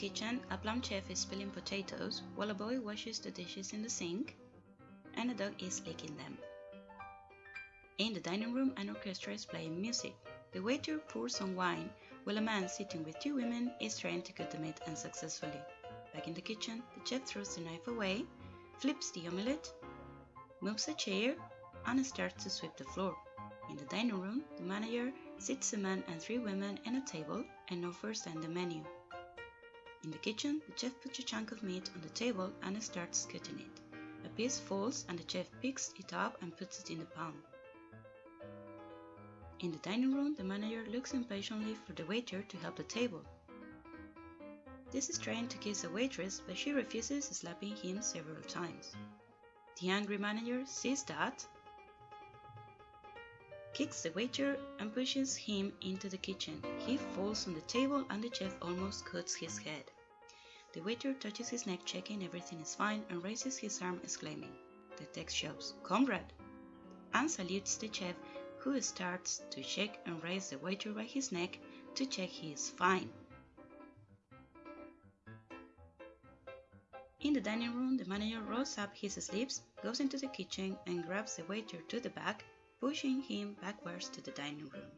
kitchen, a plump chef is peeling potatoes while a boy washes the dishes in the sink and a dog is licking them. In the dining room, an orchestra is playing music. The waiter pours some wine while a man sitting with two women is trying to cut the meat unsuccessfully. Back in the kitchen, the chef throws the knife away, flips the omelette, moves a chair, and starts to sweep the floor. In the dining room, the manager sits a man and three women at a table and offers them the menu. In the kitchen, the chef puts a chunk of meat on the table and starts cutting it. A piece falls and the chef picks it up and puts it in the pan. In the dining room, the manager looks impatiently for the waiter to help the table. This is trying to kiss a waitress, but she refuses, slapping him several times. The angry manager sees that, kicks the waiter, and pushes him into the kitchen. He falls on the table and the chef almost cuts his head. The waiter touches his neck, checking everything is fine, and raises his arm, exclaiming. The text shows, Comrade! and salutes the chef, who starts to shake and raise the waiter by his neck to check he is fine. In the dining room, the manager rolls up his sleeves, goes into the kitchen, and grabs the waiter to the back, pushing him backwards to the dining room.